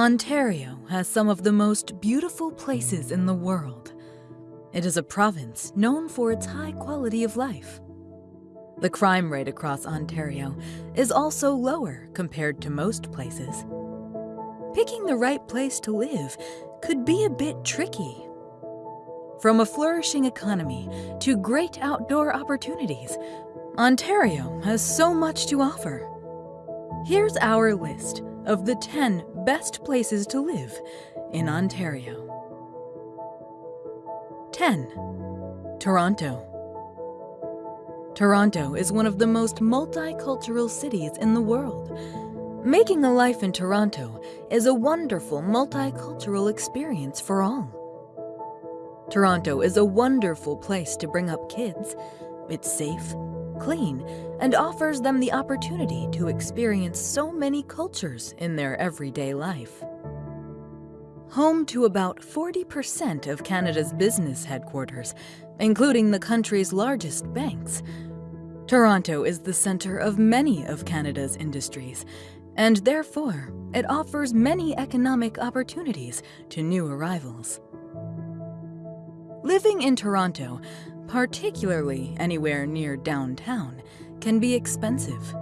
Ontario has some of the most beautiful places in the world. It is a province known for its high quality of life. The crime rate across Ontario is also lower compared to most places. Picking the right place to live could be a bit tricky. From a flourishing economy to great outdoor opportunities, Ontario has so much to offer. Here's our list of the 10 best places to live in Ontario. 10. Toronto. Toronto is one of the most multicultural cities in the world. Making a life in Toronto is a wonderful multicultural experience for all. Toronto is a wonderful place to bring up kids. It's safe, clean, and offers them the opportunity to experience so many cultures in their everyday life. Home to about 40% of Canada's business headquarters, including the country's largest banks, Toronto is the center of many of Canada's industries, and therefore, it offers many economic opportunities to new arrivals. Living in Toronto particularly anywhere near downtown, can be expensive.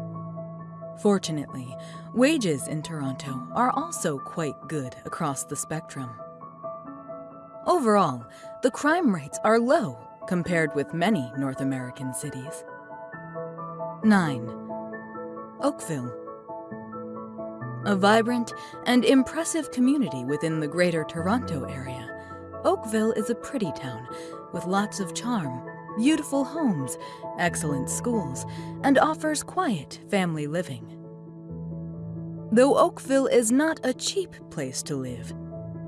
Fortunately, wages in Toronto are also quite good across the spectrum. Overall, the crime rates are low compared with many North American cities. 9. Oakville A vibrant and impressive community within the Greater Toronto Area, Oakville is a pretty town with lots of charm, beautiful homes, excellent schools, and offers quiet family living. Though Oakville is not a cheap place to live,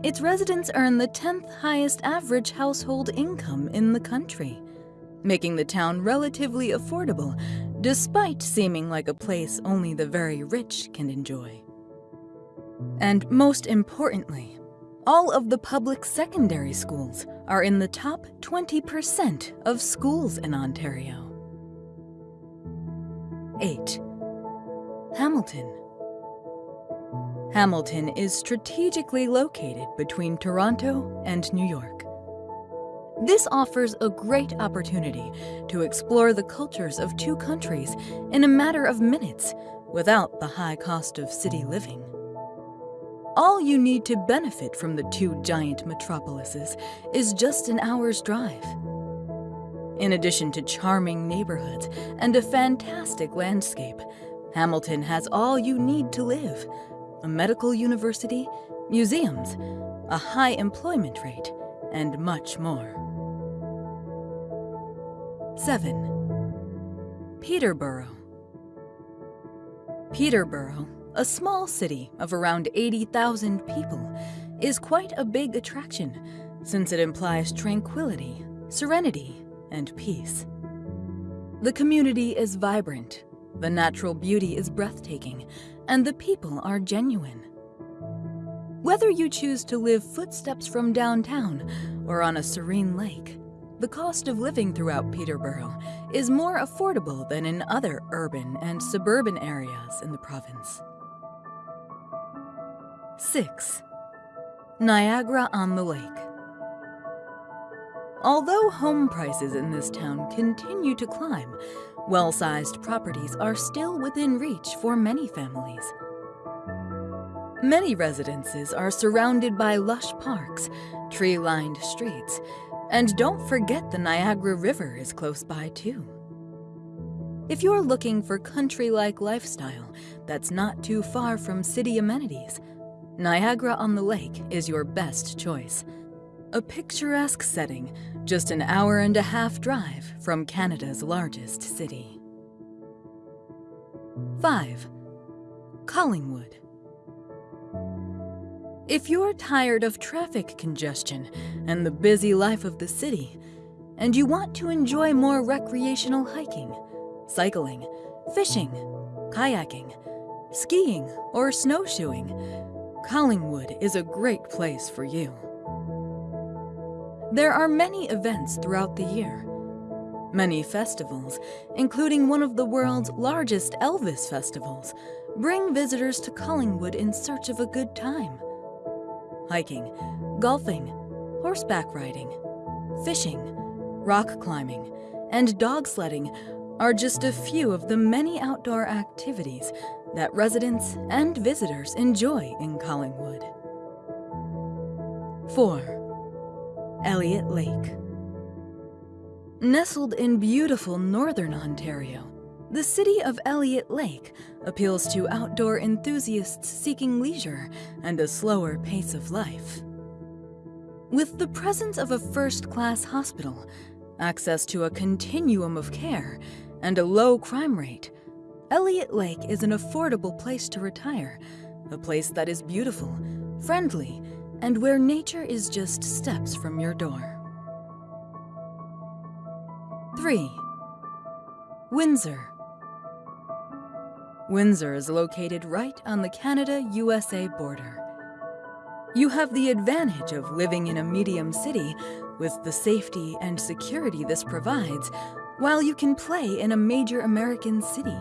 its residents earn the 10th highest average household income in the country, making the town relatively affordable despite seeming like a place only the very rich can enjoy. And most importantly, all of the public secondary schools are in the top 20% of schools in Ontario. 8. Hamilton Hamilton is strategically located between Toronto and New York. This offers a great opportunity to explore the cultures of two countries in a matter of minutes without the high cost of city living. All you need to benefit from the two giant metropolises is just an hour's drive. In addition to charming neighborhoods and a fantastic landscape, Hamilton has all you need to live. A medical university, museums, a high employment rate, and much more. 7. Peterborough Peterborough a small city of around 80,000 people is quite a big attraction since it implies tranquility, serenity, and peace. The community is vibrant, the natural beauty is breathtaking, and the people are genuine. Whether you choose to live footsteps from downtown or on a serene lake, the cost of living throughout Peterborough is more affordable than in other urban and suburban areas in the province. 6. Niagara-on-the-Lake Although home prices in this town continue to climb, well-sized properties are still within reach for many families. Many residences are surrounded by lush parks, tree-lined streets, and don't forget the Niagara River is close by too. If you're looking for country-like lifestyle that's not too far from city amenities, Niagara-on-the-Lake is your best choice. A picturesque setting, just an hour and a half drive from Canada's largest city. 5. Collingwood If you're tired of traffic congestion and the busy life of the city, and you want to enjoy more recreational hiking, cycling, fishing, kayaking, skiing, or snowshoeing, Collingwood is a great place for you. There are many events throughout the year. Many festivals, including one of the world's largest Elvis festivals, bring visitors to Collingwood in search of a good time. hiking, golfing, horseback riding, fishing, rock climbing, and dog sledding are just a few of the many outdoor activities that residents and visitors enjoy in Collingwood. 4. Elliott Lake Nestled in beautiful northern Ontario, the city of Elliott Lake appeals to outdoor enthusiasts seeking leisure and a slower pace of life. With the presence of a first-class hospital, access to a continuum of care, and a low crime rate, Elliott Lake is an affordable place to retire, a place that is beautiful, friendly, and where nature is just steps from your door. 3. Windsor Windsor is located right on the Canada-USA border. You have the advantage of living in a medium city with the safety and security this provides while you can play in a major American city.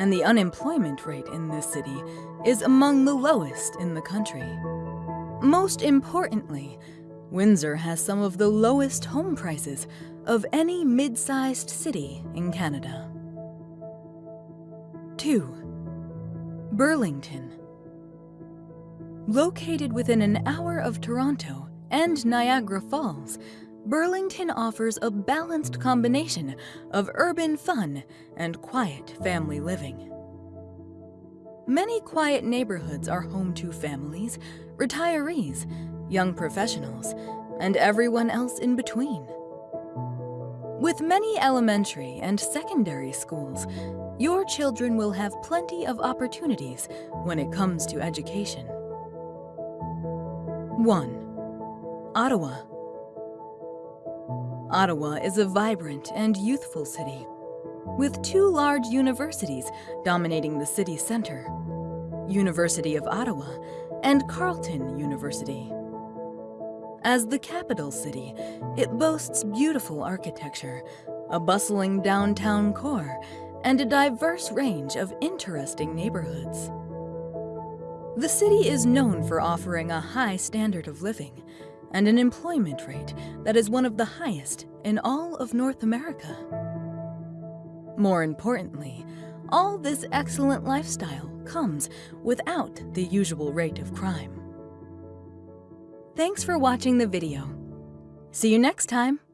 And the unemployment rate in this city is among the lowest in the country. Most importantly, Windsor has some of the lowest home prices of any mid-sized city in Canada. 2. Burlington Located within an hour of Toronto and Niagara Falls, Burlington offers a balanced combination of urban fun and quiet family living. Many quiet neighborhoods are home to families, retirees, young professionals, and everyone else in between. With many elementary and secondary schools, your children will have plenty of opportunities when it comes to education. 1. Ottawa Ottawa is a vibrant and youthful city, with two large universities dominating the city center, University of Ottawa and Carleton University. As the capital city, it boasts beautiful architecture, a bustling downtown core, and a diverse range of interesting neighborhoods. The city is known for offering a high standard of living and an employment rate that is one of the highest in all of North America. More importantly, all this excellent lifestyle comes without the usual rate of crime. Thanks for watching the video. See you next time!